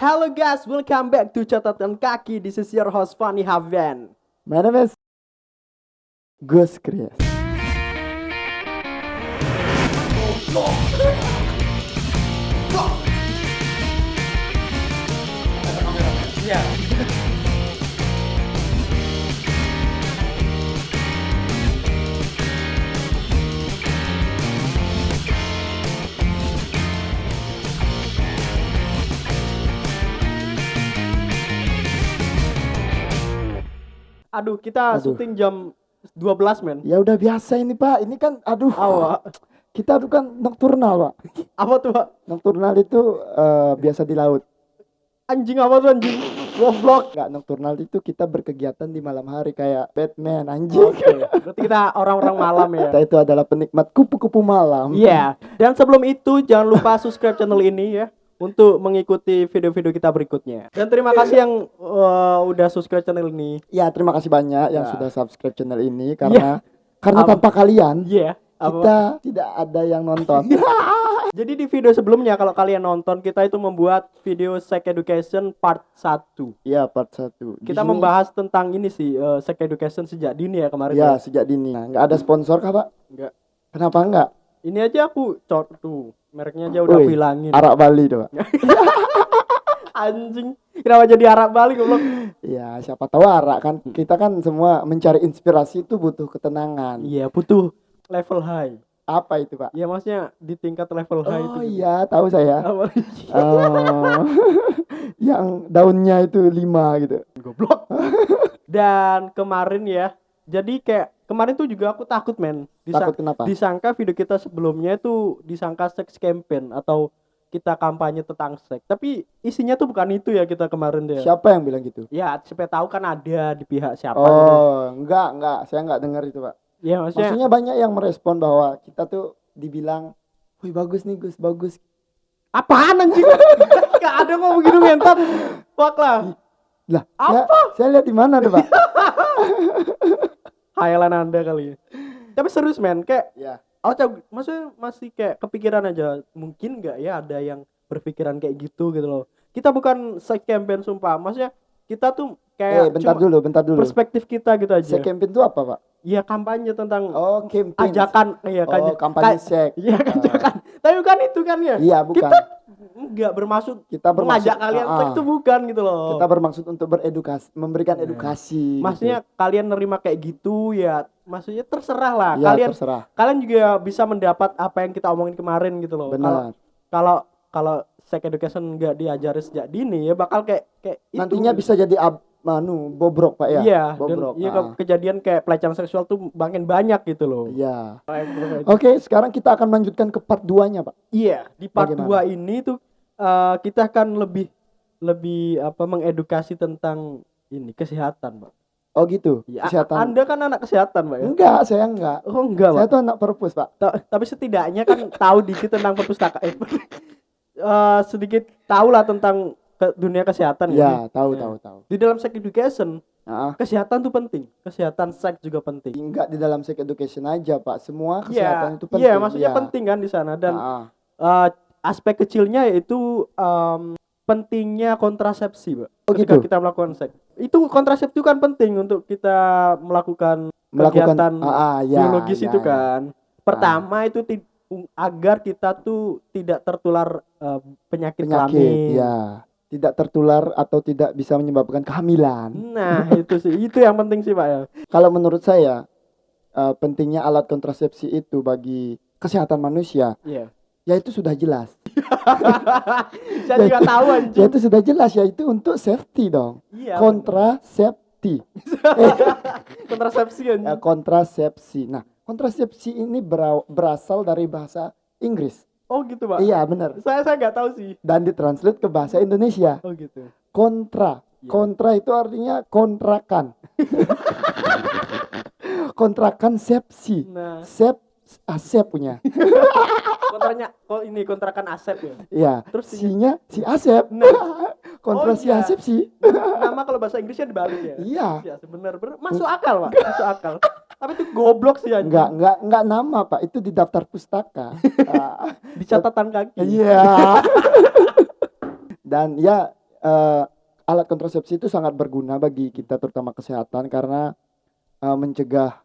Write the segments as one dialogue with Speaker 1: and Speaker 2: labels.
Speaker 1: Hello guys, welcome back to Catatan Kaki. This is your host Fanny Haven.
Speaker 2: My name is Gus Chris.
Speaker 1: Aduh, kita
Speaker 2: Aduh.
Speaker 1: syuting jam 12 men.
Speaker 2: Ya udah biasa ini Pak, ini kan aduh.
Speaker 1: Awak.
Speaker 2: Kita tuh kan nokturnal Pak.
Speaker 1: Apa tuh, Pak?
Speaker 2: Nokturnal itu eh, biasa di laut.
Speaker 1: Anjing apa tuh anjing? Goblok.
Speaker 2: Enggak nokturnal itu kita berkegiatan di malam hari kayak Batman anjing.
Speaker 1: Oke, berarti kita orang-orang malam ya.
Speaker 2: Kita itu adalah penikmat kupu-kupu malam.
Speaker 1: Iya. Dan sebelum itu jangan lupa subscribe channel ini ya untuk mengikuti video-video kita berikutnya. Dan terima kasih yang uh, udah subscribe channel ini.
Speaker 2: Ya, terima kasih banyak yang
Speaker 1: Ya.
Speaker 2: sudah subscribe channel ini karena karena
Speaker 1: Am-
Speaker 2: tanpa kalian
Speaker 1: Iya. apa-
Speaker 2: kita tidak ada yang nonton.
Speaker 1: Jadi di video sebelumnya kalau kalian nonton kita itu membuat video sex education part 1.
Speaker 2: Iya, part 1.
Speaker 1: Kita membahas tentang ini sih uh, sex education sejak dini ya kemarin.
Speaker 2: Ya, sejak dini. Nah, nggak ada sponsor kah, Pak?
Speaker 1: Enggak.
Speaker 2: Kenapa enggak?
Speaker 1: Ini aja aku cor tuh. Mereknya aja udah hilangin.
Speaker 2: Arak Bali Pak.
Speaker 1: Anjing. Kenapa jadi Arab balik goblok?
Speaker 2: Ya, siapa tahu arak kan. Kita kan semua mencari inspirasi itu butuh ketenangan.
Speaker 1: Iya, butuh level high.
Speaker 2: Apa itu, Pak?
Speaker 1: Ya maksudnya di tingkat level high itu.
Speaker 2: Oh
Speaker 1: gitu.
Speaker 2: iya, tahu saya.
Speaker 1: Apa?
Speaker 2: Oh, yang daunnya itu lima gitu.
Speaker 1: Goblok. Dan kemarin ya, jadi kayak kemarin tuh juga aku takut men. Disa-
Speaker 2: Takut kenapa?
Speaker 1: disangka video kita sebelumnya itu disangka sex campaign atau kita kampanye tentang seks. Tapi isinya tuh bukan itu ya kita kemarin deh.
Speaker 2: Siapa yang bilang gitu?
Speaker 1: Ya, supaya tahu kan ada di pihak siapa gitu.
Speaker 2: Oh, enggak, enggak. Saya enggak dengar itu, Pak.
Speaker 1: Ya, maksudnya,
Speaker 2: Maksudnya banyak yang merespon bahwa kita tuh dibilang, "Wih, bagus nih, Gus, bagus."
Speaker 1: apaan anjing? Gak ada ngomong begitu mentat. Fuck lah.
Speaker 2: Lah, saya, saya lihat di mana tuh, Pak?
Speaker 1: Hayalan Anda kali ya. Tapi serius men, kayak
Speaker 2: ya.
Speaker 1: Oh, Cak, maksudnya masih kayak kepikiran aja. Mungkin nggak ya ada yang berpikiran kayak gitu gitu loh. Kita bukan sex campaign sumpah. Maksudnya kita tuh kayak
Speaker 2: Eh, bentar dulu, bentar dulu.
Speaker 1: perspektif kita gitu aja.
Speaker 2: Saya campaign itu apa, Pak?
Speaker 1: Iya kampanye tentang
Speaker 2: Oh, campaign.
Speaker 1: ajakan iya kan.
Speaker 2: Oh, kampanye seks.
Speaker 1: Iya ajakan. Tapi bukan itu kan ya.
Speaker 2: Iya, bukan.
Speaker 1: Kita nggak bermaksud
Speaker 2: Kita bermaksud
Speaker 1: mengajak kalian seks itu bukan gitu loh.
Speaker 2: Kita bermaksud untuk beredukasi, memberikan edukasi.
Speaker 1: Iya. Maksudnya kalian nerima kayak gitu ya maksudnya terserah lah.
Speaker 2: gitu. ya,
Speaker 1: kalian
Speaker 2: terserah.
Speaker 1: kalian juga bisa mendapat apa yang kita omongin kemarin gitu loh. Kalau
Speaker 2: Benar.
Speaker 1: kalau kalau sex education nggak diajari sejak dini ya bakal kayak kayak itu.
Speaker 2: Nantinya bisa jadi ab, manu bobrok, Pak ya.
Speaker 1: iya dan
Speaker 2: bobrok.
Speaker 1: iya
Speaker 2: ah.
Speaker 1: ke- kejadian kayak pelecehan seksual tuh makin banyak gitu loh
Speaker 2: Iya. Oke, sekarang kita akan melanjutkan ke part 2-nya, Pak.
Speaker 1: iya di part
Speaker 2: Bagaimana?
Speaker 1: 2 ini tuh eh, kita akan lebih lebih apa mengedukasi tentang ini kesehatan pak
Speaker 2: Oh gitu.
Speaker 1: ya,
Speaker 2: Kesehatan.
Speaker 1: anda kan anak kesehatan pak ya
Speaker 2: Enggak, saya enggak.
Speaker 1: oh enggak
Speaker 2: Saya
Speaker 1: pak
Speaker 2: tuh anak perpus, Pak.
Speaker 1: Ta- tapi setidaknya kan tahu dikit tentang perpustakaan eh, eh, sedikit tahu lah tentang ke dunia kesehatan
Speaker 2: Ya,
Speaker 1: gitu.
Speaker 2: tahu
Speaker 1: Ya.
Speaker 2: tahu tahu.
Speaker 1: di dalam sex education
Speaker 2: Nah,
Speaker 1: kesehatan tuh penting kesehatan seks juga penting
Speaker 2: enggak di dalam sex education aja, Pak. Semua
Speaker 1: Iya,
Speaker 2: kesehatan itu penting.
Speaker 1: iya maksudnya
Speaker 2: Iya.
Speaker 1: penting kan di sana dan
Speaker 2: Ah,
Speaker 1: eh, aspek kecilnya yaitu em, pentingnya kontrasepsi, Pak.
Speaker 2: Oh,
Speaker 1: Ketika
Speaker 2: gitu?
Speaker 1: kita melakukan seks. Itu kontrasepsi kan penting untuk kita melakukan
Speaker 2: melakukan
Speaker 1: kegiatan
Speaker 2: ah, ah, ya,
Speaker 1: biologis
Speaker 2: ya,
Speaker 1: itu
Speaker 2: ya.
Speaker 1: kan. Pertama itu ti- u- agar kita tuh tidak tertular eh, penyakit,
Speaker 2: penyakit,
Speaker 1: kelamin.
Speaker 2: ya. Tidak tertular atau tidak bisa menyebabkan kehamilan.
Speaker 1: Nah, itu sih itu yang penting sih, Pak ya.
Speaker 2: Kalau menurut saya eh, pentingnya alat kontrasepsi itu bagi kesehatan manusia,
Speaker 1: Iya.
Speaker 2: ya itu sudah jelas.
Speaker 1: Saya juga tahu
Speaker 2: Ya
Speaker 1: anjing.
Speaker 2: itu sudah jelas ya itu untuk safety dong.
Speaker 1: Iya.
Speaker 2: Kontrasepsi.
Speaker 1: kontrasepsi
Speaker 2: Ya,
Speaker 1: anjing.
Speaker 2: kontrasepsi. Nah, kontrasepsi ini bera- berasal dari bahasa Inggris.
Speaker 1: Oh gitu, Pak.
Speaker 2: Iya, benar.
Speaker 1: Saya saya nggak tahu sih.
Speaker 2: Dan ditranslate ke bahasa Indonesia.
Speaker 1: Oh gitu.
Speaker 2: Kontra.
Speaker 1: Iya.
Speaker 2: Kontra itu artinya kontrakan. kontrakan sepsi.
Speaker 1: Nah,
Speaker 2: Sep Asep punya.
Speaker 1: kontranya kok ini kontrakan Asep ya.
Speaker 2: Iya.
Speaker 1: Terus
Speaker 2: Si-nya si Asep.
Speaker 1: Nah.
Speaker 2: Kontra
Speaker 1: Oh,
Speaker 2: si
Speaker 1: iya.
Speaker 2: Asep sih.
Speaker 1: Nama kalau bahasa Inggrisnya dibalik ya.
Speaker 2: Iya.
Speaker 1: Ya sebenar benar masuk akal, Pak. Masuk akal. Tapi itu goblok sih anjing.
Speaker 2: Enggak, enggak, enggak nama, Pak. Itu di daftar pustaka. Ah,
Speaker 1: Di catatan kaki.
Speaker 2: Iya. Dan ya eh, alat kontrasepsi itu sangat berguna bagi kita terutama kesehatan karena eh, mencegah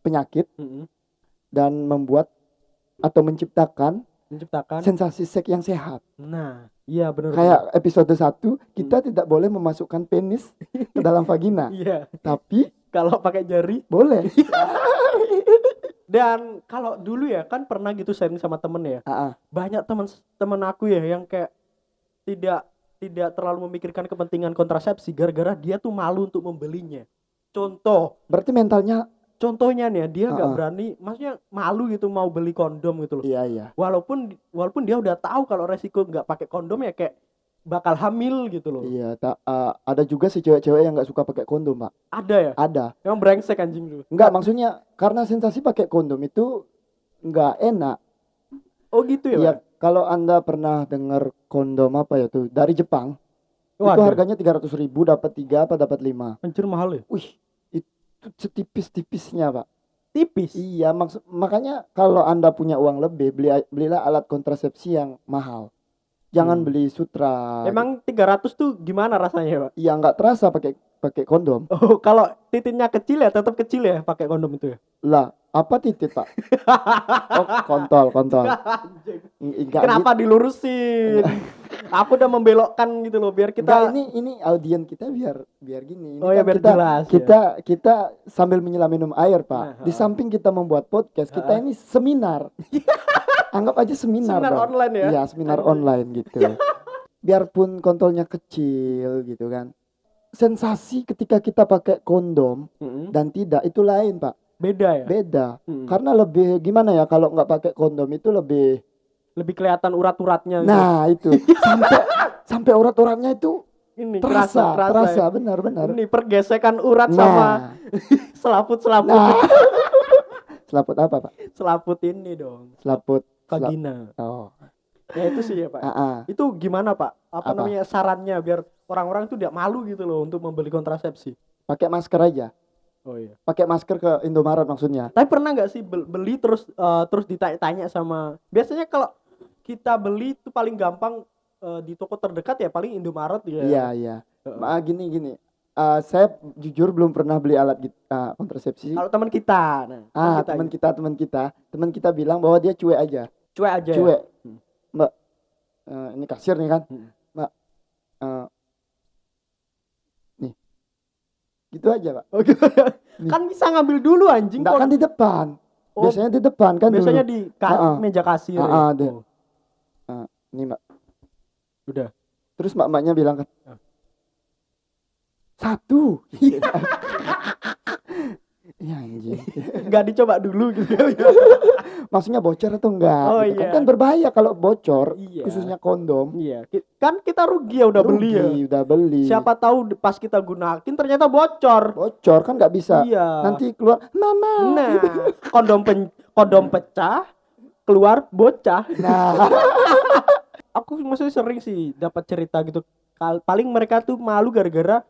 Speaker 2: penyakit
Speaker 1: Mm-mm.
Speaker 2: dan membuat atau menciptakan
Speaker 1: menciptakan
Speaker 2: sensasi seks yang sehat.
Speaker 1: nah iya benar
Speaker 2: Kayak episode 1 kita tidak boleh memasukkan penis ke dalam vagina,
Speaker 1: iya
Speaker 2: tapi
Speaker 1: kalau pakai jari
Speaker 2: boleh.
Speaker 1: dan kalau dulu ya kan pernah gitu sharing sama temen ya
Speaker 2: ah.
Speaker 1: banyak teman teman aku ya yang kayak tidak tidak terlalu memikirkan kepentingan kontrasepsi gara-gara dia tuh malu untuk membelinya contoh
Speaker 2: Berarti mentalnya
Speaker 1: contohnya nih ya, dia nggak
Speaker 2: Ah, ah.
Speaker 1: berani maksudnya malu gitu mau beli kondom gitu loh
Speaker 2: iya iya.
Speaker 1: walaupun walaupun dia udah tahu kalau resiko nggak pakai kondom ya kayak bakal hamil gitu loh
Speaker 2: Iya, tak eh, ada juga sih cewek-cewek yang nggak suka pakai kondom, Pak.
Speaker 1: ada ya
Speaker 2: Ada.
Speaker 1: emang brengsek anjing lu
Speaker 2: Enggak, maksudnya karena sensasi pakai kondom itu nggak enak.
Speaker 1: oh gitu ya
Speaker 2: Iya, kalau Anda pernah dengar kondom apa ya tuh dari Jepang, itu
Speaker 1: Waduh,
Speaker 2: harganya 300.000 ribu dapat tiga apa dapat lima.
Speaker 1: anjir mahal ya
Speaker 2: Wih, itu setipis-tipisnya, Pak.
Speaker 1: tipis
Speaker 2: Iya, maksud makanya kalau Anda punya uang lebih, beli belilah alat kontrasepsi yang mahal.
Speaker 1: Hmm.
Speaker 2: Jangan beli sutra.
Speaker 1: emang 300 tuh gimana rasanya pak
Speaker 2: Iya, nggak terasa pakai pakai kondom.
Speaker 1: oh kalau titiknya kecil ya tetap kecil ya pakai kondom itu ya
Speaker 2: Lah, apa titik, Pak? Oh, kontol, kontol. Enggak
Speaker 1: Kenapa dilurusin? Aku udah membelokkan gitu loh biar kita
Speaker 2: ini ini audien kita biar biar gini. Ini
Speaker 1: Oh ya
Speaker 2: kan
Speaker 1: biar
Speaker 2: kita
Speaker 1: jelas. ya.
Speaker 2: kita kita sambil menyelam minum air, Pak.
Speaker 1: Nah,
Speaker 2: Di samping kita membuat podcast, kita ini seminar. Anggap aja seminar.
Speaker 1: Seminar
Speaker 2: Bang.
Speaker 1: online ya?
Speaker 2: Iya, seminar
Speaker 1: Anjing.
Speaker 2: online gitu. Biarpun kontolnya kecil gitu kan. Sensasi ketika kita pakai kondom
Speaker 1: Mm-mm.
Speaker 2: dan tidak itu lain, Pak.
Speaker 1: beda ya.
Speaker 2: Beda.
Speaker 1: Mm-mm.
Speaker 2: Karena lebih gimana ya kalau nggak pakai kondom itu lebih
Speaker 1: Lebih kelihatan urat-uratnya. gitu.
Speaker 2: Nah, itu. Sampai sampai urat-uratnya itu
Speaker 1: ini
Speaker 2: terasa,
Speaker 1: kerasa,
Speaker 2: terasa,
Speaker 1: ya.
Speaker 2: benar-benar.
Speaker 1: Ini pergesekan urat sama
Speaker 2: Nah,
Speaker 1: selaput-selaput
Speaker 2: nah. Selaput apa, Pak?
Speaker 1: selaput ini dong.
Speaker 2: Selaput.
Speaker 1: Vagina.
Speaker 2: Oh.
Speaker 1: Ya itu sih ya pak.
Speaker 2: Ah.
Speaker 1: Itu gimana pak? Apa,
Speaker 2: Apa?
Speaker 1: namanya sarannya biar orang-orang tuh tidak malu gitu loh untuk membeli kontrasepsi.
Speaker 2: Pakai masker aja.
Speaker 1: Oh iya.
Speaker 2: Pakai masker ke Indomaret maksudnya.
Speaker 1: Tapi pernah nggak sih bel- beli terus eh, terus ditanya-tanya sama biasanya kalau kita beli itu paling gampang eh, di toko terdekat ya paling Indomaret ya.
Speaker 2: Iya, iya. Ma, gini gini. Eh, saya jujur belum pernah beli alat eh, kontrasepsi.
Speaker 1: Kalau teman kita, nah,
Speaker 2: Ah,
Speaker 1: kita
Speaker 2: teman
Speaker 1: gitu.
Speaker 2: kita, teman kita, teman kita bilang bahwa dia cuek aja.
Speaker 1: Cuek aja. ya?
Speaker 2: Cuek.
Speaker 1: Hmm.
Speaker 2: Mbak, eh, ini kasir nih kan.
Speaker 1: Hmm.
Speaker 2: Mbak, eh, nih. Gitu aja, Pak.
Speaker 1: Oh, gitu. Kan bisa ngambil dulu anjing.
Speaker 2: Enggak
Speaker 1: kok.
Speaker 2: kan di depan.
Speaker 1: Oh,
Speaker 2: Biasanya di depan kan
Speaker 1: biasanya
Speaker 2: dulu.
Speaker 1: di ka-
Speaker 2: Ah, ah.
Speaker 1: meja kasir.
Speaker 2: Ah,
Speaker 1: ya?
Speaker 2: ah, deh.
Speaker 1: Oh,
Speaker 2: Nih, Mbak.
Speaker 1: udah.
Speaker 2: Terus mbak-mbaknya bilang kan,
Speaker 1: Ah.
Speaker 2: satu. Iya anjing.
Speaker 1: Nggak dicoba dulu gitu.
Speaker 2: Maksudnya bocor atau enggak?
Speaker 1: Oh,
Speaker 2: gitu kan.
Speaker 1: iya.
Speaker 2: kan berbahaya kalau bocor,
Speaker 1: Iya.
Speaker 2: khususnya kondom.
Speaker 1: iya. Kan kita rugi ya udah beli ya.
Speaker 2: Rugi, udah beli.
Speaker 1: Siapa tahu pas kita gunakin ternyata bocor.
Speaker 2: Bocor kan nggak bisa.
Speaker 1: Iya.
Speaker 2: Nanti keluar, mama.
Speaker 1: Nah, kondom pen- kondom pecah, keluar bocah.
Speaker 2: Nah,
Speaker 1: Aku maksudnya sering sih dapat cerita gitu. Paling mereka tuh malu gara-gara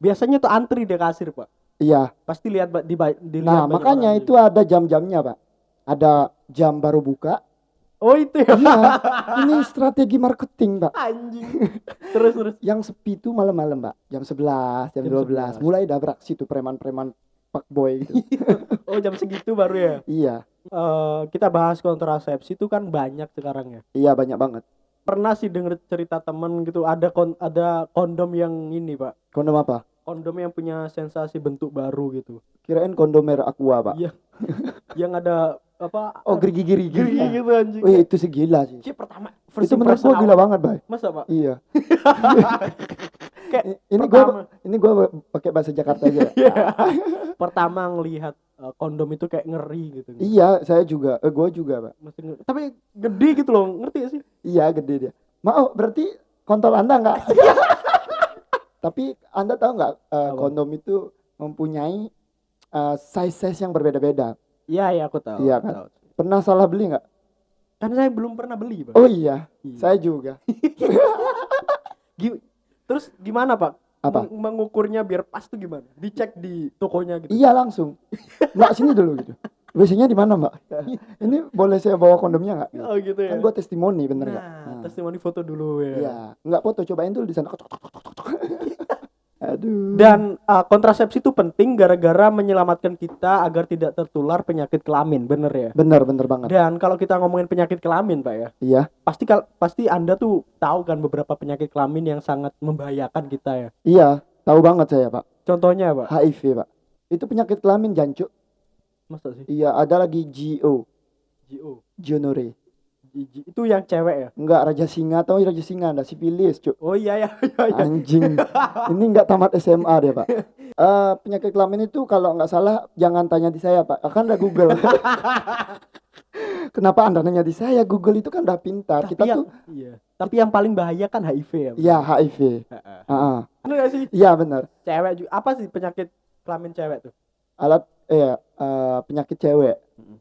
Speaker 1: biasanya tuh antri di kasir, Pak.
Speaker 2: Iya.
Speaker 1: Pasti lihat di dilihat
Speaker 2: Nah, makanya
Speaker 1: orang.
Speaker 2: itu ada jam-jamnya, Pak. Ada jam baru buka.
Speaker 1: Oh, itu ya.
Speaker 2: Iya. Ini strategi marketing, Pak.
Speaker 1: Anjing. Terus terus.
Speaker 2: Yang sepi itu malam-malam, Pak. Jam 11, jam,
Speaker 1: Jam 11.
Speaker 2: 12. Mulai udah beraksi tuh preman-preman fuckboy gitu.
Speaker 1: Oh, jam segitu baru ya.
Speaker 2: iya.
Speaker 1: Eh, kita bahas kontrasepsi itu kan banyak sekarang ya.
Speaker 2: Iya, banyak banget.
Speaker 1: Pernah sih denger cerita temen gitu ada kon ada kondom yang ini, Pak.
Speaker 2: Kondom apa?
Speaker 1: Kondom yang punya sensasi bentuk baru gitu.
Speaker 2: Kirain kondom merek aqua, Pak.
Speaker 1: Iya. yang ada apa?
Speaker 2: Oh, gerigi-gerigi.
Speaker 1: gigi gitu anjing.
Speaker 2: Wih, itu segila sih.
Speaker 1: Ci, pertama
Speaker 2: Itu menurut gua gila banget, Bay.
Speaker 1: Masa, Pak?
Speaker 2: Iya.
Speaker 1: Kayak
Speaker 2: ini
Speaker 1: pertama.
Speaker 2: gua ini gua pakai bahasa Jakarta aja. ya.
Speaker 1: Iya. pertama ngelihat eh, kondom itu kayak ngeri gitu.
Speaker 2: iya, saya juga. Eh, gua juga, Pak.
Speaker 1: Ngeri. Tapi gede gitu loh, ngerti gak sih?
Speaker 2: Iya, gede dia. Mau, berarti kontol Anda enggak? Tapi Anda tahu nggak
Speaker 1: Apa?
Speaker 2: kondom itu mempunyai eh, size-size yang berbeda-beda.
Speaker 1: Iya, iya aku tahu.
Speaker 2: Iya kan?
Speaker 1: tahu.
Speaker 2: Pernah salah beli nggak?
Speaker 1: Kan saya belum pernah beli, Pak.
Speaker 2: Oh iya,
Speaker 1: Iya.
Speaker 2: saya juga.
Speaker 1: Terus gimana, Pak?
Speaker 2: Apa?
Speaker 1: Meng- mengukurnya biar pas tuh gimana? Dicek di tokonya gitu.
Speaker 2: Iya langsung. Mbak sini dulu gitu. WC-nya di mana, Mbak? Ini boleh saya bawa kondomnya nggak?
Speaker 1: Oh gitu ya.
Speaker 2: Kan gua testimoni bener nggak?
Speaker 1: Nah, testimoni foto dulu ya.
Speaker 2: Iya, nggak foto cobain dulu di sana. Aduh.
Speaker 1: Dan uh, kontrasepsi itu penting gara-gara menyelamatkan kita agar tidak tertular penyakit kelamin, bener ya.
Speaker 2: bener bener banget.
Speaker 1: Dan kalau kita ngomongin penyakit kelamin, Pak ya,
Speaker 2: Iya,
Speaker 1: pasti kal pasti Anda tuh tahu kan beberapa penyakit kelamin yang sangat membahayakan kita ya.
Speaker 2: iya, tahu banget saya, Pak.
Speaker 1: Contohnya, Pak.
Speaker 2: HIV, Pak. Itu penyakit kelamin jancuk.
Speaker 1: Masa sih?
Speaker 2: Iya, ada lagi GO,
Speaker 1: GO.
Speaker 2: gonorrhea.
Speaker 1: G- Itu yang cewek ya?
Speaker 2: Enggak raja singa atau raja singa ada sipilis, Cuk.
Speaker 1: Oh iya ya, iya iya.
Speaker 2: Anjing. Ini enggak tamat SMA dia, Pak. Eh, penyakit kelamin itu kalau nggak salah jangan tanya di saya, Pak. Akan ada Google. Kenapa Anda nanya di saya? Google itu kan udah pintar.
Speaker 1: Tapi
Speaker 2: Kita
Speaker 1: yang,
Speaker 2: tuh
Speaker 1: iya. Tapi yang paling bahaya kan HIV ya. Pak?
Speaker 2: ya HIV.
Speaker 1: Heeh.
Speaker 2: Heeh.
Speaker 1: Bener gak sih?
Speaker 2: Iya benar.
Speaker 1: Cewek juga apa sih penyakit kelamin cewek tuh?
Speaker 2: Alat eh eh, penyakit cewek.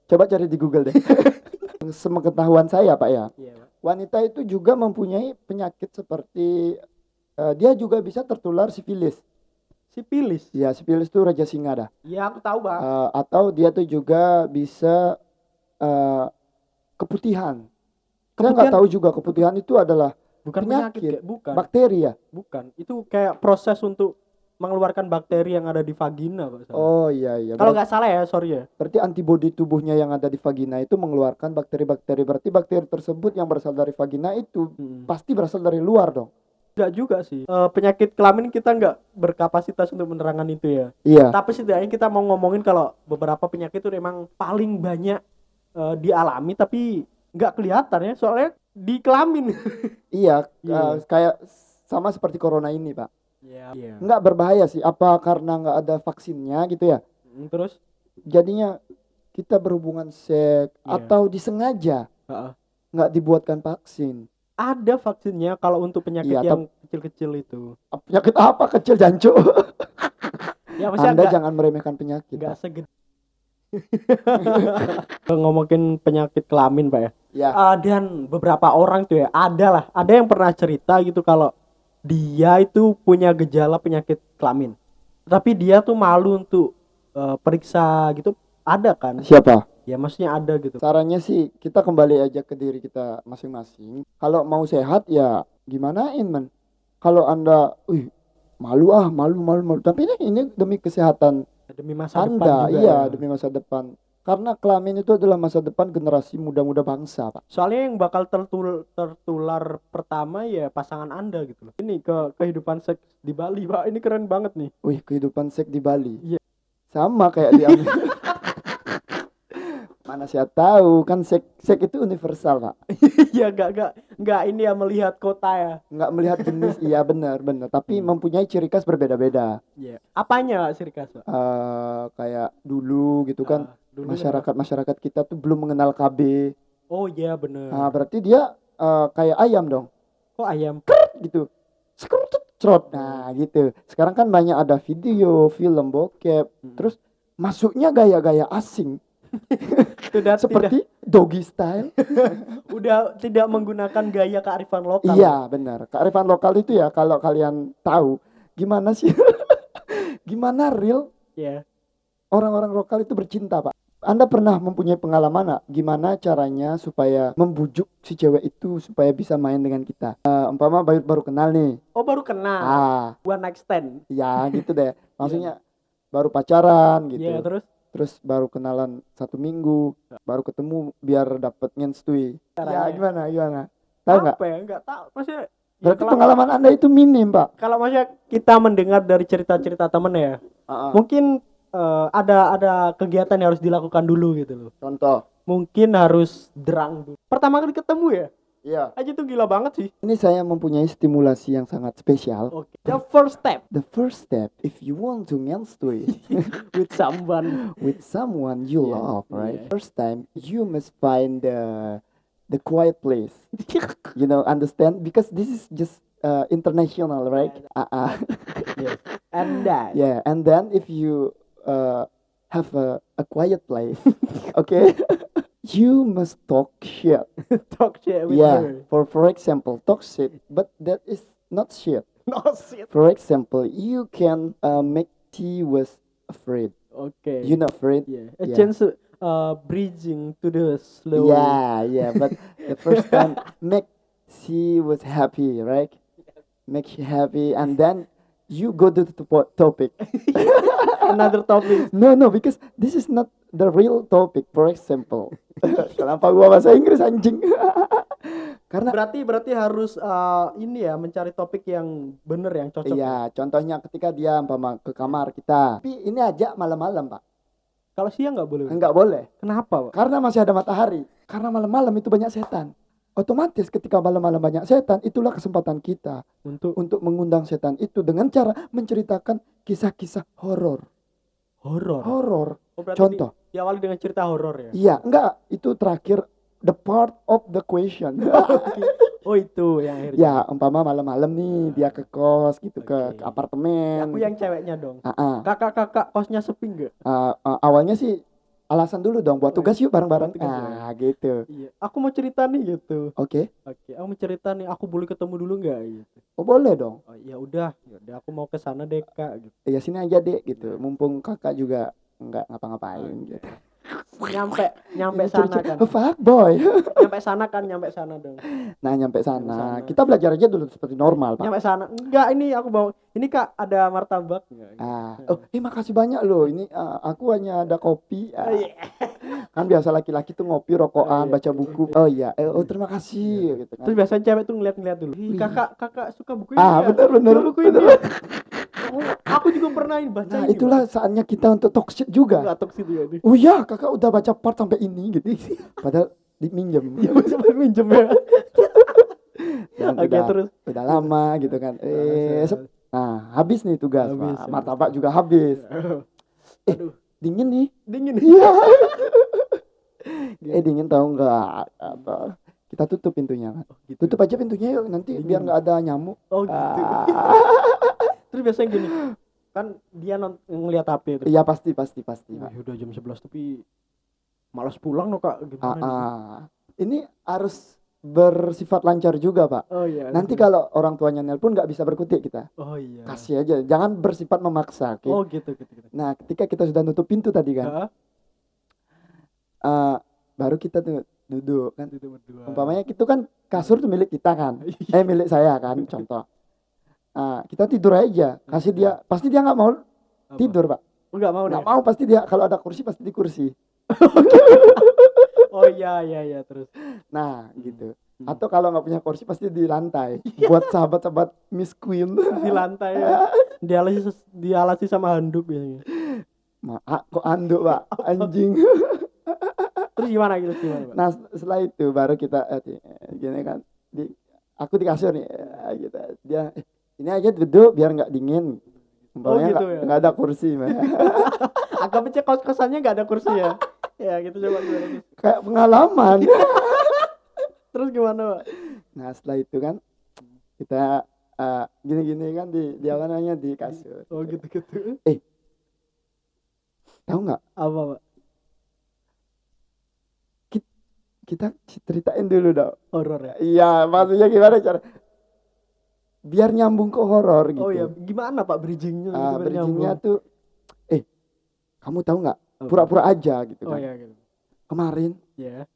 Speaker 2: Coba cari di Google deh. Semengetahuan saya, Pak ya.
Speaker 1: Iya, Pak.
Speaker 2: Wanita itu juga mempunyai penyakit seperti eh, dia juga bisa tertular sifilis.
Speaker 1: Sipilis.
Speaker 2: Ya, sifilis itu raja singa dah.
Speaker 1: Iya, aku tahu, Pak.
Speaker 2: Eh, atau dia tuh juga bisa eh, keputihan. Saya nggak
Speaker 1: Keputihan-
Speaker 2: tahu juga keputihan itu adalah
Speaker 1: bukan
Speaker 2: penyakit.
Speaker 1: penyakit, bukan.
Speaker 2: bakteri ya.
Speaker 1: bukan. Itu kayak proses untuk mengeluarkan bakteri yang ada di vagina, Pak. salah.
Speaker 2: Oh iya iya.
Speaker 1: Kalau nggak salah ya, sorry ya.
Speaker 2: berarti antibodi tubuhnya yang ada di vagina itu mengeluarkan bakteri-bakteri. Berarti bakteri tersebut yang berasal dari vagina itu
Speaker 1: Hmm.
Speaker 2: pasti berasal dari luar dong.
Speaker 1: Enggak juga sih. Eh, penyakit kelamin kita nggak berkapasitas untuk menerangkan itu ya.
Speaker 2: Iya.
Speaker 1: Tapi setidaknya kita mau ngomongin kalau beberapa penyakit itu memang paling banyak eh, dialami tapi nggak kelihatan ya. Soalnya di kelamin.
Speaker 2: Iya,
Speaker 1: Iya.
Speaker 2: eh, kayak sama seperti corona ini, Pak.
Speaker 1: Iya.
Speaker 2: Nggak berbahaya sih, apa karena nggak ada vaksinnya gitu ya?
Speaker 1: Terus
Speaker 2: Jadinya kita berhubungan seks
Speaker 1: Iya.
Speaker 2: atau disengaja
Speaker 1: Heeh.
Speaker 2: nggak dibuatkan vaksin.
Speaker 1: ada vaksinnya kalau untuk penyakit
Speaker 2: Iya,
Speaker 1: yang kecil-kecil itu.
Speaker 2: Penyakit apa kecil jancu?
Speaker 1: Ya
Speaker 2: Anda jangan meremehkan penyakit.
Speaker 1: nggak segede. Ngomongin penyakit kelamin, Pak ya.
Speaker 2: Ya,
Speaker 1: Ah, dan beberapa orang tuh ya, ada lah, ada yang pernah cerita gitu kalau dia itu punya gejala penyakit kelamin. Tapi dia tuh malu untuk eh, periksa gitu. Ada kan?
Speaker 2: siapa?
Speaker 1: Ya maksudnya ada gitu.
Speaker 2: Sarannya sih kita kembali aja ke diri kita masing-masing. Kalau mau sehat ya gimanain men. Kalau Anda, wih, malu ah, malu malu malu. Tapi ini ini demi kesehatan
Speaker 1: Demi masa depan
Speaker 2: Anda,
Speaker 1: juga.
Speaker 2: iya
Speaker 1: ya.
Speaker 2: demi masa depan. Karena kelamin itu adalah masa depan generasi muda-muda bangsa, Pak.
Speaker 1: Soalnya yang bakal tertul tertular pertama ya pasangan Anda gitu loh. Ini ke kehidupan seks di Bali, Pak. Ini keren banget nih.
Speaker 2: Wih, kehidupan seks di Bali.
Speaker 1: Iya.
Speaker 2: Sama kayak di Amerika. Mana saya tahu kan seks seks itu universal, Pak.
Speaker 1: Iya, enggak enggak enggak ini ya melihat kota ya.
Speaker 2: Nggak melihat jenis, iya benar benar. Tapi
Speaker 1: Hmm.
Speaker 2: mempunyai ciri khas berbeda-beda.
Speaker 1: Iya. Apanya Sri Kas, Pak?
Speaker 2: eh kayak dulu gitu kan
Speaker 1: Ah, dulu
Speaker 2: masyarakat masyarakat kita tuh belum mengenal KB.
Speaker 1: Oh iya bener.
Speaker 2: Nah, berarti dia eh, kayak ayam dong,
Speaker 1: Kok ayam?
Speaker 2: gitu. Skrutut, Cerot. Nah, gitu. Sekarang kan banyak ada video, film bokep,
Speaker 1: Hmm.
Speaker 2: terus masuknya gaya-gaya asing
Speaker 1: Sudah tidak
Speaker 2: seperti doggy style.
Speaker 1: udah tidak menggunakan gaya kearifan lokal.
Speaker 2: Iya, benar. Kearifan lokal itu ya kalau kalian tahu gimana sih gimana real
Speaker 1: Iya.
Speaker 2: orang-orang lokal itu bercinta, Pak. Anda pernah mempunyai pengalaman nggak gimana caranya supaya membujuk si cewek itu supaya bisa main dengan kita? Eh, umpama baru baru kenal nih.
Speaker 1: Oh baru kenal.
Speaker 2: Ah,
Speaker 1: One night stand.
Speaker 2: ya gitu deh. Maksudnya baru pacaran gitu.
Speaker 1: Iya terus
Speaker 2: Terus baru kenalan satu minggu, baru ketemu biar dapet ngenstui. Ya gimana gimana? Tahu nggak?
Speaker 1: apa ya? Enggak tahu. Maksudnya ya
Speaker 2: Berarti
Speaker 1: kalau,
Speaker 2: pengalaman Anda itu minim, Pak.
Speaker 1: kalau maksudnya kita mendengar dari cerita-cerita temen ya,
Speaker 2: ah.
Speaker 1: mungkin eh, ada ada kegiatan yang harus dilakukan dulu gitu loh.
Speaker 2: Contoh.
Speaker 1: Mungkin harus derang dulu. Pertama kali ketemu ya,
Speaker 2: Iya.
Speaker 1: aja tuh gila banget sih.
Speaker 2: Ini saya mempunyai stimulasi yang sangat spesial.
Speaker 1: Oke. The first step
Speaker 2: The first step, if you want to ngenstui,
Speaker 1: with someone.
Speaker 2: with someone you
Speaker 1: Yeah,
Speaker 2: love, right?
Speaker 1: yeah.
Speaker 2: First time, you must find the the quiet place. You know, understand? Because this is just uh, international, right? Uh -uh.
Speaker 1: yes. And that.
Speaker 2: yeah, and then if you uh, have a, a quiet place, okay, you must talk shit.
Speaker 1: Talk shit with
Speaker 2: yeah,
Speaker 1: her.
Speaker 2: for for example, talk shit, but that is not shit.
Speaker 1: No shit.
Speaker 2: For example, you can uh, make T was afraid.
Speaker 1: Okay.
Speaker 2: You know afraid?
Speaker 1: Yeah. A
Speaker 2: Yeah.
Speaker 1: chance to, uh, bridging to the slow.
Speaker 2: Yeah, yeah. But the first time make she was happy, right? Make she happy, and then you go to the topic.
Speaker 1: Another topic.
Speaker 2: No, no, because this is not the real topic. For example, kenapa gua bahasa Inggris anjing? Karena
Speaker 1: Berarti berarti harus uh, ini ya mencari topik yang bener yang cocok.
Speaker 2: iya, contohnya ketika dia umpama ke kamar kita. Tapi ini aja malam-malam, Pak.
Speaker 1: Kalau siang nggak boleh.
Speaker 2: Enggak boleh.
Speaker 1: Kenapa, Pak?
Speaker 2: Karena masih ada matahari. Karena malam-malam itu banyak setan. Otomatis ketika malam-malam banyak setan, itulah kesempatan kita
Speaker 1: Untuk
Speaker 2: untuk mengundang setan itu dengan cara menceritakan kisah-kisah horor.
Speaker 1: horor.
Speaker 2: Horor.
Speaker 1: Oh,
Speaker 2: Contoh.
Speaker 1: di- diawali dengan cerita horor ya.
Speaker 2: Iya, enggak, itu terakhir the part of the question.
Speaker 1: Oh, itu yang akhirnya.
Speaker 2: ya, umpama malam-malam nih dia ke kos gitu ke,
Speaker 1: Oke.
Speaker 2: ke apartemen.
Speaker 1: Aku yang ceweknya dong.
Speaker 2: Ah, ah.
Speaker 1: Kakak-kakak kosnya sepi nggak?
Speaker 2: Ah, ah, awalnya sih alasan dulu dong buat tugas yuk bareng-bareng.
Speaker 1: Ya.
Speaker 2: Ah, gitu.
Speaker 1: Iya. Aku mau cerita nih gitu.
Speaker 2: Oke.
Speaker 1: Oke, aku mau cerita nih. Aku boleh ketemu dulu nggak? Gitu.
Speaker 2: Oh, boleh dong.
Speaker 1: Oh, ya udah, ya udah. Aku mau ke sana deh kak. Gitu.
Speaker 2: Ya sini aja, Dek, gitu.
Speaker 1: Iya.
Speaker 2: Mumpung Kakak juga enggak ngapa-ngapain gitu.
Speaker 1: Nyampe, nyampe sana kan.
Speaker 2: Oh, fuck boy.
Speaker 1: Nyampe sana kan, nyampe sana dong.
Speaker 2: Nah, nyampe
Speaker 1: sana.
Speaker 2: sana. Kita belajar aja dulu seperti normal, Pak.
Speaker 1: Nyampe sana. Enggak, ini aku bawa. Ini kak ada martabak nggak?
Speaker 2: Ah, oh, eh makasih banyak loh. Ini ah, aku hanya ada kopi. Ah,
Speaker 1: Oh, iya.
Speaker 2: Kan biasa laki-laki tuh ngopi, rokokan,
Speaker 1: Oh, iya.
Speaker 2: baca buku. Oh iya, eh, oh terima kasih gitu kan.
Speaker 1: Terus biasanya cewek tuh ngeliat-ngeliat dulu. Kakak, kakak suka buku ini
Speaker 2: Ah,
Speaker 1: nggak?
Speaker 2: bener bener.
Speaker 1: Buku ini. Aku juga pernah baca
Speaker 2: Nah, itulah saatnya kita untuk
Speaker 1: Pak.
Speaker 2: juga.
Speaker 1: Nggak toxic ya ini.
Speaker 2: Oh iya, kakak udah baca part sampai ini gitu. Padahal diminjem.
Speaker 1: Ya sempat minjem ya.
Speaker 2: Dan
Speaker 1: Oke,
Speaker 2: udah,
Speaker 1: terus.
Speaker 2: udah lama gitu kan. Eh, nah, habis nih tugas,
Speaker 1: Habis,
Speaker 2: Pak.
Speaker 1: habis.
Speaker 2: Martabak juga habis. Eh,
Speaker 1: Aduh,
Speaker 2: Dingin nih.
Speaker 1: dingin.
Speaker 2: Iya. eh, dingin tahu nggak? Apa? Kita tutup pintunya kan.
Speaker 1: Oh, gitu.
Speaker 2: Tutup aja pintunya yuk nanti
Speaker 1: Dingin.
Speaker 2: biar nggak ada nyamuk.
Speaker 1: Oh, gitu.
Speaker 2: Ah.
Speaker 1: Terus biasanya gini. Kan dia non- ngeliat HP terus.
Speaker 2: Iya pasti pasti pasti.
Speaker 1: Wih, udah jam 11 tapi malas pulang loh, Kak.
Speaker 2: Ah,
Speaker 1: Gimana? nih?
Speaker 2: ah. Ini harus bersifat lancar juga pak.
Speaker 1: Oh iya.
Speaker 2: Nanti kalau orang tuanya nelpon nggak bisa berkutik kita.
Speaker 1: Oh iya.
Speaker 2: Kasih aja, jangan bersifat memaksa. oke?
Speaker 1: Oh gitu gitu gitu.
Speaker 2: Nah ketika kita sudah nutup pintu tadi kan,
Speaker 1: Heeh.
Speaker 2: eh, baru kita tuh duduk kan.
Speaker 1: Itu berdua.
Speaker 2: Umpamanya itu kan kasur tuh milik kita kan,
Speaker 1: Iya.
Speaker 2: eh milik saya kan, contoh. Ah, kita tidur aja, kasih dia, pasti dia nggak mau
Speaker 1: Apa?
Speaker 2: tidur pak,
Speaker 1: nggak mau
Speaker 2: nggak mau pasti dia kalau ada kursi pasti di kursi.
Speaker 1: Oh iya iya iya terus.
Speaker 2: Nah gitu.
Speaker 1: Hmm.
Speaker 2: Atau kalau nggak punya kursi pasti di lantai. Buat sahabat-sahabat Miss Queen.
Speaker 1: di lantai ya. Dialasi dialasi sama handuk biasanya.
Speaker 2: Ma, ah, kok anduk pak, anjing.
Speaker 1: Terus gimana gitu gimana, Pak?
Speaker 2: Nah setelah itu baru kita eh, eh, gini kan, di, aku di kasur nih, eh, gitu. Dia eh, ini aja duduk biar nggak dingin. Umpamanya
Speaker 1: gitu
Speaker 2: nggak
Speaker 1: ya?
Speaker 2: nggak ada kursi, Mbak.
Speaker 1: Anggapnya kos kosannya nggak ada kursi ya. ya gitu coba gimana
Speaker 2: kayak pengalaman.
Speaker 1: Terus gimana, Pak?
Speaker 2: nah setelah itu kan kita eh, gini-gini kan di di apa namanya di kasur.
Speaker 1: Oh gitu gitu.
Speaker 2: Tahu nggak?
Speaker 1: Apa, Pak?
Speaker 2: Kita ceritain dulu dong.
Speaker 1: Horor ya.
Speaker 2: Iya, maksudnya gimana cara? Biar nyambung ke horor gitu.
Speaker 1: Oh iya, gimana Pak bridgingnya? Gitu, biar
Speaker 2: bridgingnya tuh, eh, kamu tahu nggak? Pura-pura aja gitu
Speaker 1: Oh
Speaker 2: kan.
Speaker 1: iya gitu.
Speaker 2: Kemarin
Speaker 1: Ya.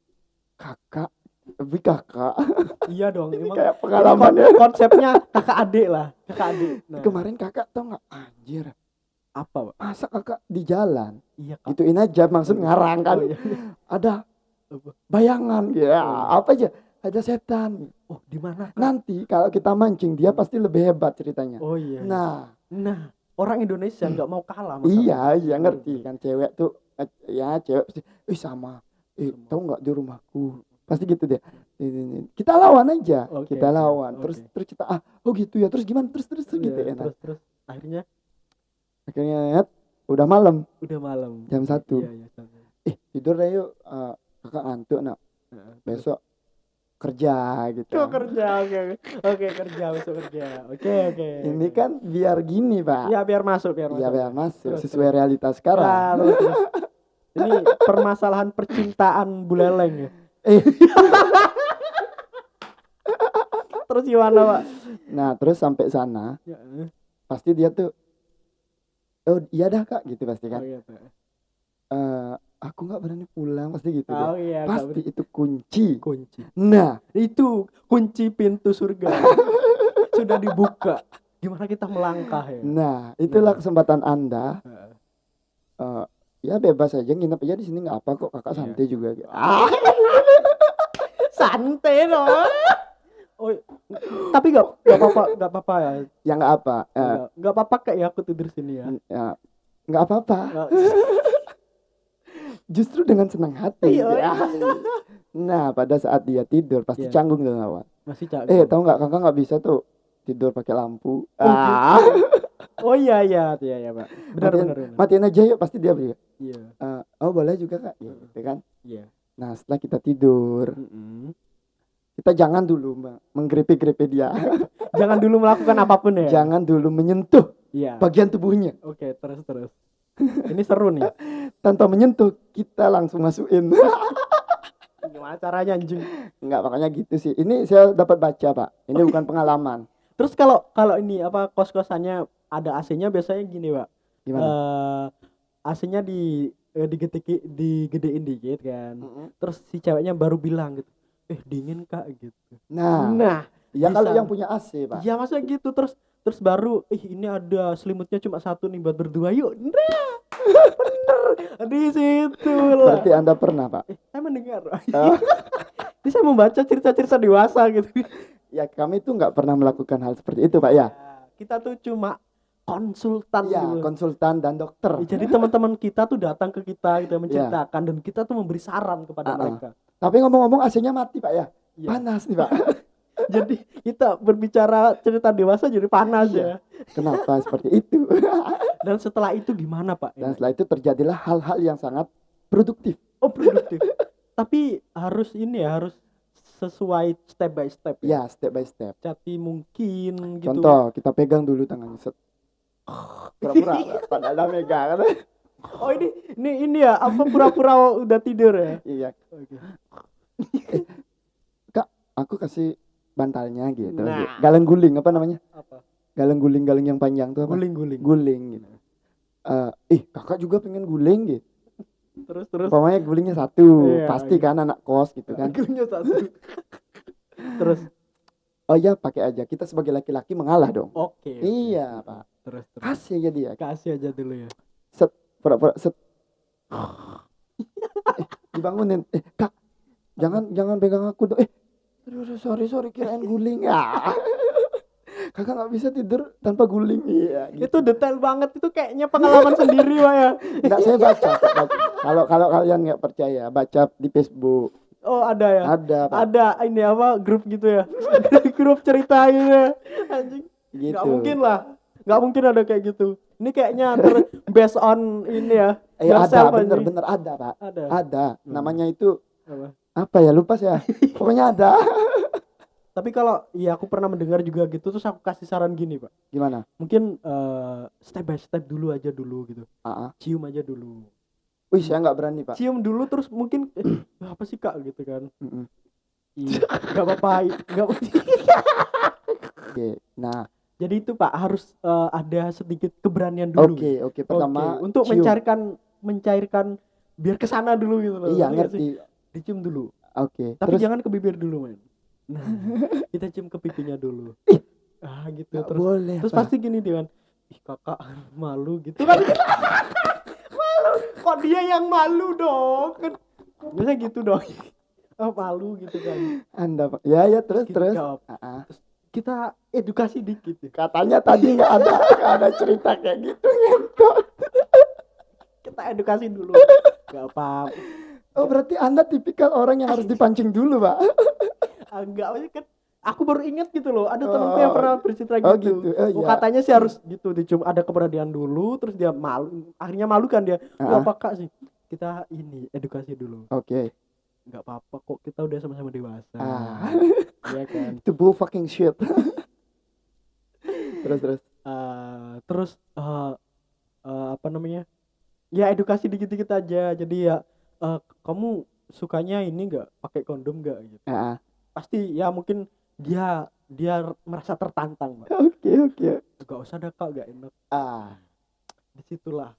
Speaker 2: kakak, lebih kakak,
Speaker 1: Iya dong,
Speaker 2: ini
Speaker 1: emang
Speaker 2: kayak pengalaman ya.
Speaker 1: kon- konsepnya kakak adik lah, kakak adik. Nah,
Speaker 2: Kemarin kakak tahu nggak? Anjir,
Speaker 1: apa, Pak?
Speaker 2: masa kakak di jalan?
Speaker 1: Iya, Kak.
Speaker 2: Gituin aja, maksud ngarang kan?
Speaker 1: Oh, iya.
Speaker 2: Ada bayangan, ya
Speaker 1: Oh.
Speaker 2: apa aja? Ada setan.
Speaker 1: Oh, di mana?
Speaker 2: Nanti kalau kita mancing dia pasti lebih hebat ceritanya.
Speaker 1: Oh iya.
Speaker 2: Nah,
Speaker 1: Nah, orang Indonesia nggak mau kalah masalah.
Speaker 2: iya, iya ngerti kan cewek tuh, ya cewek pasti, eh sama, eh tahu nggak di rumahku? Pasti gitu deh. Ini, ini. Kita lawan aja,
Speaker 1: Oke,
Speaker 2: kita lawan.
Speaker 1: oke.
Speaker 2: Terus terus kita ah, oh gitu ya. Terus gimana? Terus terus, terus
Speaker 1: Iya,
Speaker 2: gitu ya. Nah,
Speaker 1: Terus terus akhirnya
Speaker 2: akhirnya ya, udah malam,
Speaker 1: udah malam.
Speaker 2: jam satu.
Speaker 1: Iya, iya.
Speaker 2: Eh tidur deh yuk, Eh, kakak ngantuk nak.
Speaker 1: Heeh.
Speaker 2: Besok kerja gitu.
Speaker 1: Kok kerja oke oke. Oke, kerja besok kerja. Oke oke.
Speaker 2: Ini kan biar gini pak.
Speaker 1: ya biar masuk biar masuk.
Speaker 2: Iya biar masuk
Speaker 1: Terus,
Speaker 2: sesuai realitas
Speaker 1: Ya,
Speaker 2: sekarang.
Speaker 1: terus, terus. Ini permasalahan percintaan buleleng ya. Terus gimana, Pak?
Speaker 2: Nah terus sampai sana
Speaker 1: Ya, eh.
Speaker 2: pasti dia tuh, oh iya dah kak gitu pasti
Speaker 1: Oh,
Speaker 2: kan.
Speaker 1: iya, Pak.
Speaker 2: Eh, aku nggak berani pulang pasti gitu
Speaker 1: oh iya
Speaker 2: pasti itu kunci.
Speaker 1: Kunci.
Speaker 2: Nah
Speaker 1: itu kunci pintu surga. Sudah dibuka. Gimana kita melangkah ya?
Speaker 2: Nah itulah
Speaker 1: Nah.
Speaker 2: kesempatan anda. Eh, ya bebas aja nginep aja di sini nggak apa kok. Kakak
Speaker 1: Iya.
Speaker 2: santai juga gitu.
Speaker 1: Ah. santai loh. Oh tapi nggak nggak apa-apa nggak apa-apa ya?
Speaker 2: Ya nggak apa Eh,
Speaker 1: nggak nggak apa-apa kayak aku tidur sini ya?
Speaker 2: Ya nggak apa-apa justru dengan senang hati
Speaker 1: Iya.
Speaker 2: ya. nah pada saat dia tidur pasti
Speaker 1: Iya.
Speaker 2: canggung dengan awal
Speaker 1: masih cak
Speaker 2: eh tahu nggak kakak nggak bisa tuh tidur pakai lampu?
Speaker 1: Oh,
Speaker 2: ah.
Speaker 1: Oh iya iya iya iya pak. Benar
Speaker 2: matiin,
Speaker 1: benar benar.
Speaker 2: matiin aja yuk pasti dia beli
Speaker 1: iya.
Speaker 2: Eh, oh boleh juga kak. Gitu kan?
Speaker 1: Iya.
Speaker 2: Nah setelah kita tidur
Speaker 1: Mm-mm.
Speaker 2: kita jangan dulu me- menggrepe-grepe dia.
Speaker 1: Jangan dulu melakukan apa pun ya?
Speaker 2: Jangan dulu menyentuh
Speaker 1: iya.
Speaker 2: bagian tubuhnya.
Speaker 1: Oke terus terus ini seru nih.
Speaker 2: Tanpa menyentuh kita langsung masukin.
Speaker 1: Gimana caranya anjing?
Speaker 2: Nggak makanya gitu sih. Ini saya dapat baca pak. Ini bukan pengalaman.
Speaker 1: Terus kalau kalau ini apa kos kosannya ada AC-nya biasanya gini pak.
Speaker 2: Gimana?
Speaker 1: Eh AC-nya di eh, digede digedein dikit kan.
Speaker 2: Mm-mm.
Speaker 1: terus si ceweknya baru bilang gitu eh dingin kak gitu.
Speaker 2: Nah.
Speaker 1: Nah
Speaker 2: ya kalau yang punya AC pak.
Speaker 1: Ya maksudnya gitu. Terus terus baru ih ini ada selimutnya cuma satu nih buat berdua yuk. Nah bener. Di situ lah.
Speaker 2: Berarti anda pernah pak?
Speaker 1: Eh, saya mendengar.
Speaker 2: Oh.
Speaker 1: ini saya membaca cerita-cerita dewasa gitu.
Speaker 2: Ya kami tuh nggak pernah melakukan hal seperti itu pak ya?
Speaker 1: Kita tuh cuma konsultan
Speaker 2: ya
Speaker 1: gitu.
Speaker 2: konsultan dan dokter.
Speaker 1: Ya, jadi teman-teman kita tuh datang ke kita gitu menceritakan. Dan kita tuh memberi saran kepada
Speaker 2: Ah, ah.
Speaker 1: mereka.
Speaker 2: Tapi ngomong-ngomong AC-nya mati pak ya?
Speaker 1: Iya.
Speaker 2: panas nih pak
Speaker 1: jadi kita berbicara cerita dewasa jadi panas
Speaker 2: Iya.
Speaker 1: ya
Speaker 2: kenapa seperti itu?
Speaker 1: Dan setelah itu gimana pak?
Speaker 2: Dan setelah itu terjadilah hal-hal yang sangat produktif.
Speaker 1: Oh produktif. Tapi harus ini ya harus sesuai step by step
Speaker 2: ya? Step by step.
Speaker 1: Cati mungkin gitu
Speaker 2: contoh kita pegang dulu tangannya set. Pura-pura padahal megang
Speaker 1: oh ini ini ini ya apa pura-pura udah tidur ya?
Speaker 2: Iya.
Speaker 1: Oke.
Speaker 2: aku kasih bantalnya gitu.
Speaker 1: Nah.
Speaker 2: galeng guling apa namanya?
Speaker 1: Apa?
Speaker 2: Galeng guling galeng yang panjang tuh apa?
Speaker 1: Guling-guling.
Speaker 2: Guling gitu. Eh, ih kakak juga pengen guling gitu.
Speaker 1: Terus terus?
Speaker 2: Pokoknya gulingnya satu
Speaker 1: Iya,
Speaker 2: pasti
Speaker 1: iya.
Speaker 2: kan anak kos gitu kan.
Speaker 1: Gulingnya satu. Terus?
Speaker 2: Oh iya pakai aja. Kita sebagai laki-laki mengalah dong.
Speaker 1: Oke oke.
Speaker 2: iya pak.
Speaker 1: Terus terus.
Speaker 2: Kasih aja dia.
Speaker 1: Kasih aja dulu ya.
Speaker 2: Set pura-pura set. Eh, dibangunin. Eh kak jangan jangan pegang aku dong. Eh aduh, aduh, sorry sorry kirain guling. Ya. Kakak nggak bisa tidur tanpa guling. Iya gitu.
Speaker 1: itu detail banget. Itu kayaknya pengalaman sendiri pak ya.
Speaker 2: Nggak saya baca. Kalau kalau kalian nggak percaya baca di Facebook.
Speaker 1: Oh ada ya?
Speaker 2: Ada pak.
Speaker 1: Ada ini apa grup gitu ya? Grup cerita gitu ya anjing
Speaker 2: gitu.
Speaker 1: nggak mungkin lah. Nggak mungkin ada kayak gitu. Ini kayaknya ter based on ini ya.
Speaker 2: Eh ada bener-bener ada pak.
Speaker 1: Ada?
Speaker 2: Ada.
Speaker 1: Hmm.
Speaker 2: namanya itu
Speaker 1: Apa?
Speaker 2: Apa ya? Lupa saya. Pokoknya ada.
Speaker 1: Tapi kalau ya aku pernah mendengar juga gitu terus aku kasih saran gini pak.
Speaker 2: Gimana?
Speaker 1: Mungkin eh, step by step dulu aja dulu gitu.
Speaker 2: Ah.
Speaker 1: cium aja dulu.
Speaker 2: Wih saya nggak berani pak.
Speaker 1: Cium dulu terus mungkin eh, apa sih kak gitu kan?
Speaker 2: Mm-mm.
Speaker 1: iya nggak apa-apa nggak
Speaker 2: oke nah.
Speaker 1: Jadi itu pak harus eh, ada sedikit keberanian dulu.
Speaker 2: Oke oke.
Speaker 1: Oke,
Speaker 2: pertama
Speaker 1: untuk
Speaker 2: cium.
Speaker 1: mencairkan mencairkan biar ke sana dulu gitu loh
Speaker 2: iya
Speaker 1: sih?
Speaker 2: ngerti
Speaker 1: dicium dulu.
Speaker 2: Oke
Speaker 1: tapi
Speaker 2: terus?
Speaker 1: jangan ke bibir dulu men. Nah kita cium ke pipinya dulu. Ah gitu.
Speaker 2: Nggak
Speaker 1: terus
Speaker 2: boleh
Speaker 1: terus
Speaker 2: Pak.
Speaker 1: pasti gini dia kan ih kakak malu gitu. Kan malu. Kok dia yang malu dong? Kan biasa gitu dong. Oh malu gitu kan
Speaker 2: anda pak. Ya ya terus
Speaker 1: Gitu,
Speaker 2: terus?
Speaker 1: jawab.
Speaker 2: Ah, ah.
Speaker 1: kita edukasi dikit ya.
Speaker 2: katanya tadi nggak ada nggak ada cerita kayak gitu
Speaker 1: kita edukasi dulu. Nggak apa
Speaker 2: oh berarti anda tipikal orang yang harus dipancing dulu pak.
Speaker 1: Ah, enggak maksudnya kan aku baru ingat gitu loh. Ada temanku yang
Speaker 2: Oh.
Speaker 1: pernah bercerita gitu,
Speaker 2: Oh, gitu. Oh,
Speaker 1: Oh,
Speaker 2: iya.
Speaker 1: katanya sih harus gitu dicium ada keberanian dulu terus dia malu akhirnya malu kan dia.
Speaker 2: Ah.
Speaker 1: "Wah, apa kak sih kita ini edukasi dulu.
Speaker 2: Oke.
Speaker 1: Nggak apa-apa kok kita udah sama-sama dewasa.
Speaker 2: Ah.
Speaker 1: Ya kan?
Speaker 2: Itu bull fucking shit. Terus terus.
Speaker 1: Eh, terus eh, eh, apa namanya? Ya edukasi dikit-dikit aja. Jadi ya eh, kamu sukanya ini nggak? Pakai kondom nggak? Gitu.
Speaker 2: Ah, ah.
Speaker 1: pasti ya mungkin dia dia merasa tertantang
Speaker 2: oke oke.
Speaker 1: Gak usah ada kak gak enak.
Speaker 2: Ah.
Speaker 1: Di situlah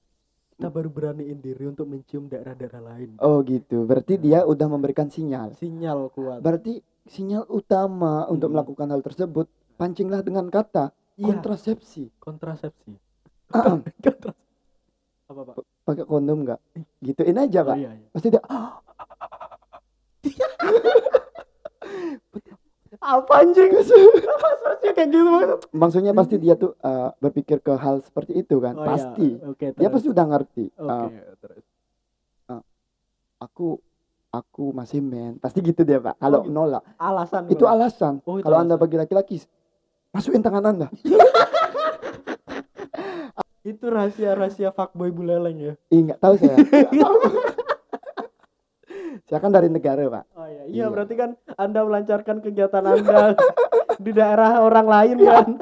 Speaker 1: kita baru beraniin diri untuk mencium daerah-daerah lain.
Speaker 2: Oh gitu. Berarti dia udah memberikan sinyal.
Speaker 1: sinyal kuat.
Speaker 2: Berarti sinyal utama untuk
Speaker 1: Hmm.
Speaker 2: melakukan hal tersebut pancinglah dengan kata
Speaker 1: Iya,
Speaker 2: kontrasepsi.
Speaker 1: kontrasepsi.
Speaker 2: Ah,
Speaker 1: Kontra- apa pak
Speaker 2: Pakai kondom nggak? Gituin aja,
Speaker 1: oh,
Speaker 2: Pak.
Speaker 1: iya, iya.
Speaker 2: Pasti dia
Speaker 1: apa anjing maksudnya kayak gitu
Speaker 2: maksudnya pasti dia tuh eh, berpikir ke hal seperti itu kan.
Speaker 1: Oh, iya.
Speaker 2: pasti.
Speaker 1: oke
Speaker 2: Dia
Speaker 1: terus.
Speaker 2: pasti udah ngerti.
Speaker 1: oke
Speaker 2: Eh,
Speaker 1: terus
Speaker 2: aku aku masih men. Pasti gitu dia, Pak. Kalau
Speaker 1: gitu.
Speaker 2: nolak,
Speaker 1: alasan
Speaker 2: itu alasan.
Speaker 1: Oh,
Speaker 2: Kalau Anda bagi laki-laki, masukin tangan Anda.
Speaker 1: itu rahasia-rahasia fuckboy buleleng ya
Speaker 2: Ih, nggak tahu saya. saya kan dari negara, Pak.
Speaker 1: oh iya iya
Speaker 2: Iya.
Speaker 1: berarti kan anda melancarkan kegiatan anda di daerah orang lain kan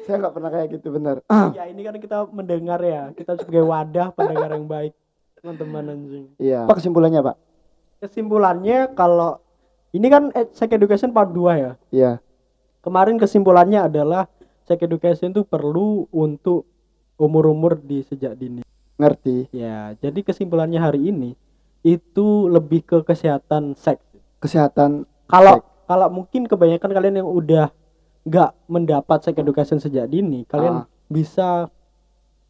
Speaker 2: Saya nggak pernah kayak gitu, bener.
Speaker 1: ya ini kan kita mendengar ya kita sebagai wadah pendengar yang baik teman-teman anjing
Speaker 2: Iya. Apa kesimpulannya, Pak?
Speaker 1: kesimpulannya kalau ini kan eh, sex education part 2 ya
Speaker 2: Iya.
Speaker 1: kemarin kesimpulannya adalah sex education itu perlu untuk umur-umur di sejak dini
Speaker 2: Ngerti.
Speaker 1: ya jadi kesimpulannya hari ini itu lebih ke kesehatan seks
Speaker 2: Kesehatan
Speaker 1: kalau kalau mungkin kebanyakan kalian yang udah nggak mendapat sex education sejak dini kalian
Speaker 2: Ah.
Speaker 1: bisa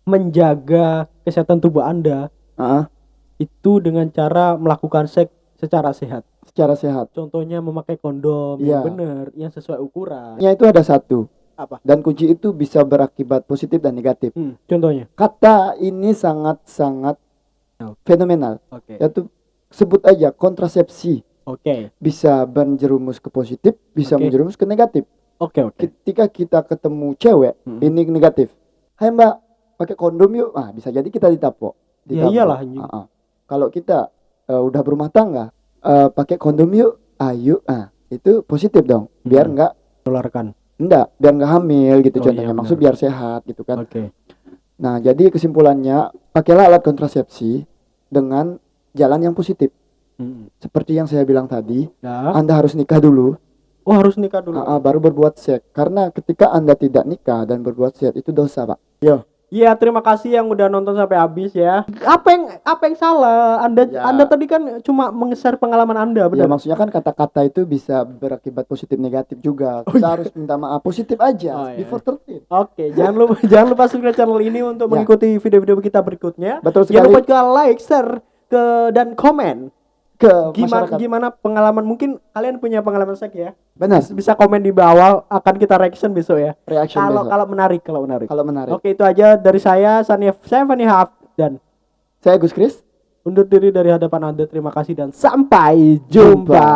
Speaker 1: menjaga kesehatan tubuh anda
Speaker 2: ah,
Speaker 1: itu dengan cara melakukan seks secara sehat
Speaker 2: secara sehat.
Speaker 1: contohnya memakai kondom
Speaker 2: Iya.
Speaker 1: yang benar yang sesuai ukuran
Speaker 2: Ya itu ada satu.
Speaker 1: Apa
Speaker 2: Dan kunci itu bisa berakibat positif dan negatif.
Speaker 1: Hmm, contohnya
Speaker 2: Kata ini sangat-sangat
Speaker 1: Oh.
Speaker 2: fenomenal.
Speaker 1: oke
Speaker 2: Yaitu sebut aja kontrasepsi.
Speaker 1: oke
Speaker 2: Bisa menjerumus ke positif, bisa
Speaker 1: Oke.
Speaker 2: menjerumus ke negatif.
Speaker 1: oke oke
Speaker 2: Ketika kita ketemu cewek,
Speaker 1: Hmm.
Speaker 2: ini negatif. Hai Mbak, pakai kondom yuk. Ah, bisa jadi kita ditapok.
Speaker 1: Ya
Speaker 2: Ditapok.
Speaker 1: iyalah, anjing.
Speaker 2: Ah, ah. Kalau kita eh, udah berumah tangga, eh, pakai kondom yuk. Ayo, ah itu positif dong. Biar
Speaker 1: Hmm.
Speaker 2: nggak
Speaker 1: tularkan
Speaker 2: enggak, biar nggak hamil gitu
Speaker 1: Oh,
Speaker 2: contohnya.
Speaker 1: iya,
Speaker 2: Maksud biar sehat gitu kan.
Speaker 1: oke
Speaker 2: Nah, jadi kesimpulannya pakailah alat kontrasepsi dengan jalan yang positif.
Speaker 1: Hmm.
Speaker 2: Seperti yang saya bilang tadi,
Speaker 1: nah
Speaker 2: Anda harus nikah dulu,
Speaker 1: oh harus nikah dulu
Speaker 2: ah, ah, baru berbuat seks. Karena ketika Anda tidak nikah dan berbuat seks itu dosa, Pak. Yo,
Speaker 1: Iya, terima kasih yang udah nonton sampai habis ya. Apa yang apa yang salah? Anda
Speaker 2: Ya.
Speaker 1: Anda tadi kan cuma meng-share pengalaman Anda,
Speaker 2: ya
Speaker 1: benar?
Speaker 2: maksudnya kan kata-kata itu bisa berakibat positif negatif juga. Kita harus minta maaf positif
Speaker 1: Oh,
Speaker 2: aja
Speaker 1: iya.
Speaker 2: before 13.
Speaker 1: Oke, jangan lupa jangan lupa subscribe channel ini untuk
Speaker 2: Ya.
Speaker 1: mengikuti video-video kita berikutnya.
Speaker 2: Betul
Speaker 1: Jangan
Speaker 2: sekali
Speaker 1: lupa juga like, share ke dan komen
Speaker 2: ke
Speaker 1: gimana
Speaker 2: masyarakat.
Speaker 1: gimana pengalaman mungkin kalian punya pengalaman seks ya.
Speaker 2: Benar,
Speaker 1: Bisa komen di bawah akan kita reaction besok ya.
Speaker 2: reaction
Speaker 1: Kalau kalau menarik, kalau menarik.
Speaker 2: Kalau menarik.
Speaker 1: Oke, itu aja dari saya Sanif saya Fanny Haf dan
Speaker 2: Saya Gus Kris.
Speaker 1: undur diri dari hadapan Anda. Terima kasih dan sampai jumpa.